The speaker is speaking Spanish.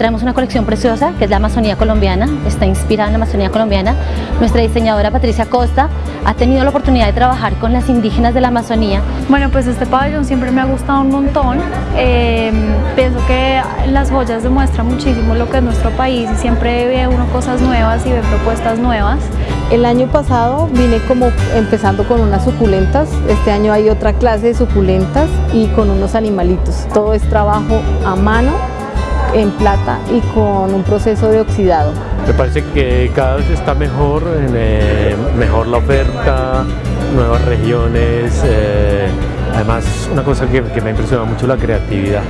traemos una colección preciosa que es la Amazonía colombiana, está inspirada en la Amazonía colombiana. Nuestra diseñadora Patricia Costa ha tenido la oportunidad de trabajar con las indígenas de la Amazonía. Bueno, pues este pabellón siempre me ha gustado un montón. Eh, pienso que las joyas demuestran muchísimo lo que es nuestro país y siempre ve uno cosas nuevas y ve propuestas nuevas. El año pasado vine como empezando con unas suculentas, este año hay otra clase de suculentas y con unos animalitos. Todo es trabajo a mano, en plata y con un proceso de oxidado. Me parece que cada vez está mejor, eh, mejor la oferta, nuevas regiones, eh, además una cosa que, que me ha impresionado mucho la creatividad.